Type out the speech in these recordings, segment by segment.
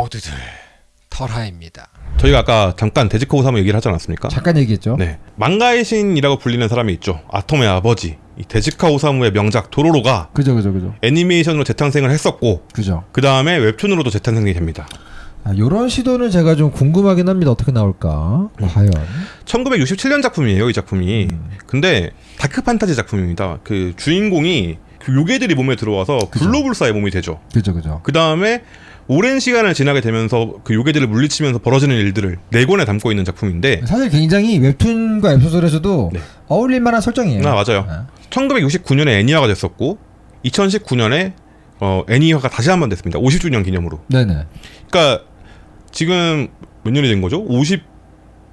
모두들 털하입니다. 저희가 아까 잠깐 데즈카 오사무 얘기를 하지 않았습니까? 잠깐 얘기했죠. 네. 망가의 신이라고 불리는 사람이 있죠. 아톰의 아버지. 이 데즈카 오사무의 명작 도로로가 그죠, 그죠, 그죠, 애니메이션으로 재탄생을 했었고 그죠. 그 다음에 웹툰으로도 재탄생이 됩니다. 아, 요런 시도는 제가 좀 궁금하긴 합니다. 어떻게 나올까? 음. 과연. 1967년 작품이에요, 이 작품이. 음. 근데 dark 판타지 작품입니다. 그 주인공이 그 요괴들이 몸에 들어와서 그죠. 불로불사의 몸이 되죠. 그죠, 그죠. 그 다음에 오랜 시간을 지나게 되면서 그 요괴들을 물리치면서 벌어지는 일들을 네 권에 담고 있는 작품인데 사실 굉장히 웹툰과 웹소설에서도 네. 어울릴 만한 설정이에요. 아 맞아요. 아, 1969년에 애니화가 됐었고 2019년에 어, 애니화가 다시 한 번 됐습니다. 50주년 기념으로. 네네. 그러니까 지금 몇 년이 된 거죠? 50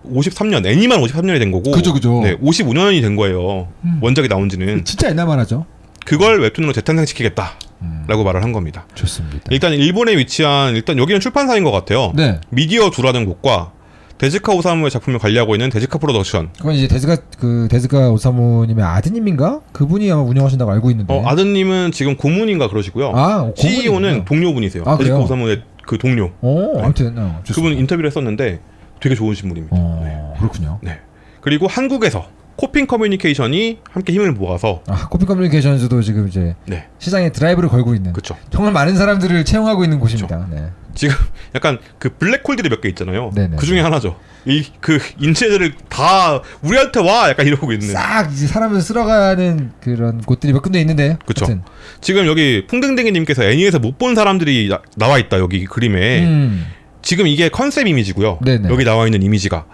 53년 애니만 53년이 된 거고 그죠, 그죠. 네, 55년이 된 거예요. 음. 원작이 나온 지는 진짜 옛날만 하죠. 그걸 웹툰으로 재탄생시키겠다 라고 음, 말을 한 겁니다. 좋습니다. 일단 일본에 위치한 일단 여기는 출판사인 것 같아요. 네. 미디어 두라는 곳과 데즈카 오사무의 작품을 관리하고 있는 데즈카 프로덕션. 그건 이제 데즈카 그 데즈카 오사무님의 아드님인가? 그분이 아마 운영하신다고 알고 있는데. 어, 아드님은 지금 고문인가 그러시고요. 아, CEO는 고문이군요. 동료분이세요. 아, 데즈카 그래요? 오사무의 그 동료. 어, 아무튼 어. 그분 인터뷰를 했었는데 되게 좋은 인물입니다. 어, 그렇군요. 네. 그리고 한국에서 코핑 커뮤니케이션이 함께 힘을 모아서 아, 코피 커뮤니케이션즈도 지금 이제 네. 시장에 드라이브를 걸고 있는 그렇죠. 정말 많은 사람들을 채용하고 있는 곳입니다. 네. 지금 약간 그 블랙홀들이 몇 개 있잖아요. 네네. 그 중에 하나죠. 이 그 인재들을 다 우리한테 와 약간 이러고 있는. 싹 이제 사람을 쓸어가는 그런 곳들이 몇 군데 있는데. 그쵸. 하여튼. 지금 여기 풍등댕이님께서 애니에서 못 본 사람들이 나, 나와 있다 여기 그림에. 음. 지금 이게 컨셉 이미지고요. 네네. 여기 나와 있는 이미지가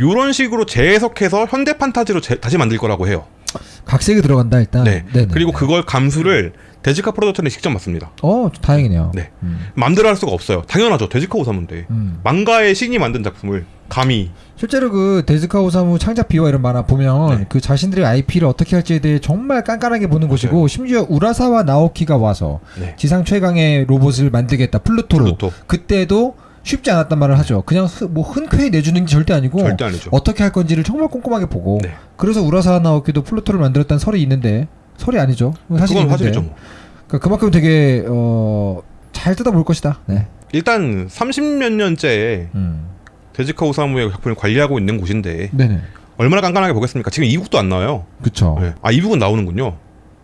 요런 식으로 재해석해서 현대 판타지로 재- 다시 만들 거라고 해요. 각색이 들어간다 일단. 네. 네네. 그리고 그걸 감수를 데즈카 프로덕션이 직접 맡습니다. 어 다행이네요. 네. 음. 마음대로 할 수가 없어요. 당연하죠. 데즈카 오사무인데. 음. 망가의 신이 만든 작품을 감히 실제로 그 데즈카 오사무 창작 비화 이런 만화 보면 네. 그 자신들의 IP를 어떻게 할지에 대해 정말 깐깐하게 보는 곳이고 맞아요. 심지어 우라사와 나오키가 와서 네. 지상 최강의 로봇을 만들겠다 플루토로 플루토. 그때도 쉽지 않았단 말을 하죠. 그냥 흐- 뭐 흔쾌히 내주는 게 절대 아니고 절대 아니죠. 어떻게 할 건지를 정말 꼼꼼하게 보고 네. 그래서 우라사와 나오키도 플루토를 만들었다는 설이 있는데 설이 아니죠. 사실이 그건 있는데. 뭐. 그러니까 그만큼 되게 어, 잘 뜯어볼 것이다. 네. 일단 30몇 년째 음. 데즈카 오사무의 작품을 관리하고 있는 곳인데 네네. 얼마나 깐깐하게 보겠습니까? 지금 e-book도 안 나와요. 그쵸. 네. 아 e-book은 나오는군요.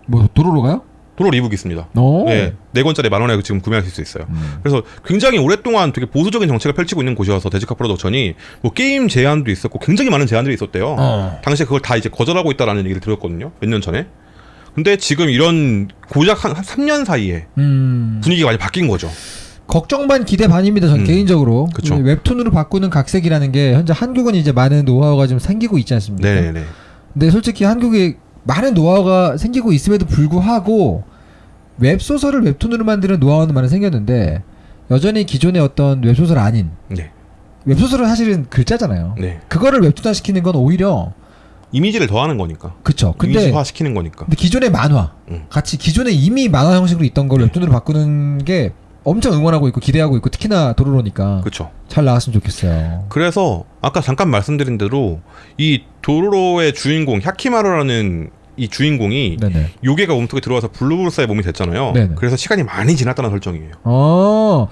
뭐 도로로 가요? 도로 e-book 있습니다. 어. 네, 네 권짜리 만 원에 지금 구매하실 수 있어요. 음. 그래서 굉장히 오랫동안 되게 보수적인 정책을 펼치고 있는 곳이어서 데즈카 프로덕션이 뭐 게임 제한도 있었고 굉장히 많은 제한들이 있었대요. 어. 당시에 그걸 다 이제 거절하고 있다라는 얘기를 들었거든요. 몇 년 전에. 근데 지금 이런 고작 한 3년 사이에 음. 분위기가 많이 바뀐 거죠. 걱정 반 기대 반입니다. 전 음. 개인적으로 그쵸. 이 웹툰으로 바꾸는 각색이라는 게 현재 한국은 이제 많은 노하우가 좀 생기고 있지 않습니까? 네네네. 근데 솔직히 한국에 많은 노하우가 생기고 있음에도 불구하고 웹소설을 웹툰으로 만드는 노하우는 많이 생겼는데 여전히 기존의 어떤 웹소설 아닌 네. 웹소설은 사실은 글자잖아요. 네. 그거를 웹툰화 시키는 건 오히려 이미지를 더하는 거니까. 그쵸. 근데 이미지화 시키는 거니까. 근데 기존의 만화 음. 같이 기존에 이미 만화 형식으로 있던 걸 네. 웹툰으로 바꾸는 게 엄청 응원하고 있고 기대하고 있고 특히나 도로로니까 그렇죠. 잘 나왔으면 좋겠어요. 그래서 아까 잠깐 말씀드린 대로 이 도로로의 주인공 햐키마루라는 이 주인공이 네네. 요괴가 몸속에 들어와서 불로불사의 몸이 됐잖아요. 네네. 그래서 시간이 많이 지났다는 설정이에요. 어.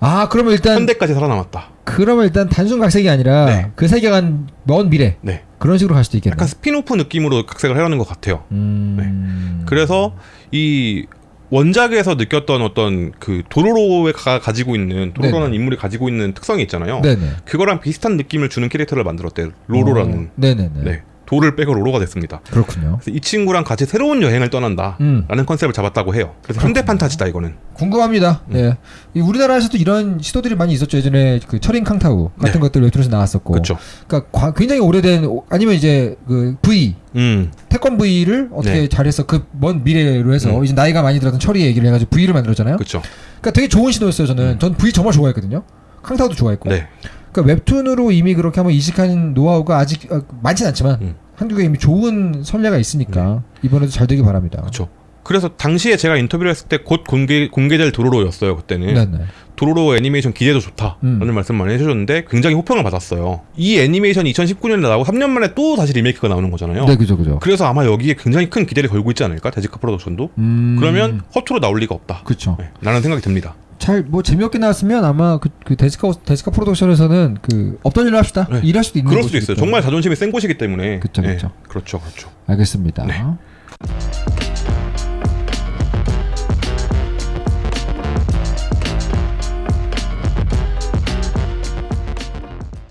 아 그러면 일단 현대까지 살아남았다. 그러면 일단 단순 각색이 아니라 네. 그 세계관 먼 미래 네. 그런 식으로 갈 수도 있겠네. 약간 스피노프 느낌으로 각색을 하려는 것 같아요. 음. 그래서 이 원작에서 느꼈던 어떤 그 도로로가 가지고 있는 도로로라는 네네. 인물이 가지고 있는 특성이 있잖아요. 네네. 그거랑 비슷한 느낌을 주는 캐릭터를 만들었대요. 로로라는. 어, 네네네. 네. 도를 빼고 로로가 됐습니다. 그렇군요. 이 친구랑 같이 새로운 여행을 떠난다. 음. 라는 컨셉을 잡았다고 해요. 그래서 현대 판타지다 이거는. 궁금합니다. 음. 예. 이 우리나라에서도 이런 시도들이 많이 있었죠. 예전에 그 철인 캉타우 같은 네. 것들 웹툰에서 나왔었고. 그렇죠. 그러니까 과- 굉장히 오래된 오- 아니면 이제 그 V 음. 태권 V를 어떻게 네. 잘해서 그 먼 미래로 해서 음. 이제 나이가 많이 들었던 철이 얘기를 해가지고 V를 만들었잖아요. 그렇죠. 그러니까 되게 좋은 시도였어요. 저는 음. 전 V 정말 좋아했거든요. 캉타우도 좋아했고. 네. 그러니까 웹툰으로 이미 그렇게 한번 이식한 노하우가 아직 어, 많진 않지만 음. 한국에 이미 좋은 선례가 있으니까 이번에도 잘 되길 바랍니다. 그렇죠. 그래서 당시에 제가 인터뷰를 했을 때 곧 공개 공개될 도로로였어요. 그때는. 네네. 도로로 애니메이션 기대도 좋다라는 음. 말씀 많이 해주셨는데 굉장히 호평을 받았어요. 이 애니메이션이 2019년에 나오고 3년 만에 또 다시 리메이크가 나오는 거잖아요. 네, 그죠, 그죠. 그래서 아마 여기에 굉장히 큰 기대를 걸고 있지 않을까 데즈카 프로덕션도. 음, 그러면 허투루 나올 리가 없다. 그렇죠. 네, 라는 생각이 듭니다. 잘 뭐 재미없게 나왔으면 아마 그, 그 데즈카 데즈카 프로덕션에서는 그 없던 일로 합시다 네. 일할 수도 있는 그럴 수도 있어요. 때문에. 정말 자존심이 센 곳이기 때문에. 그쵸, 네. 그렇죠, 그렇죠. 알겠습니다. 네.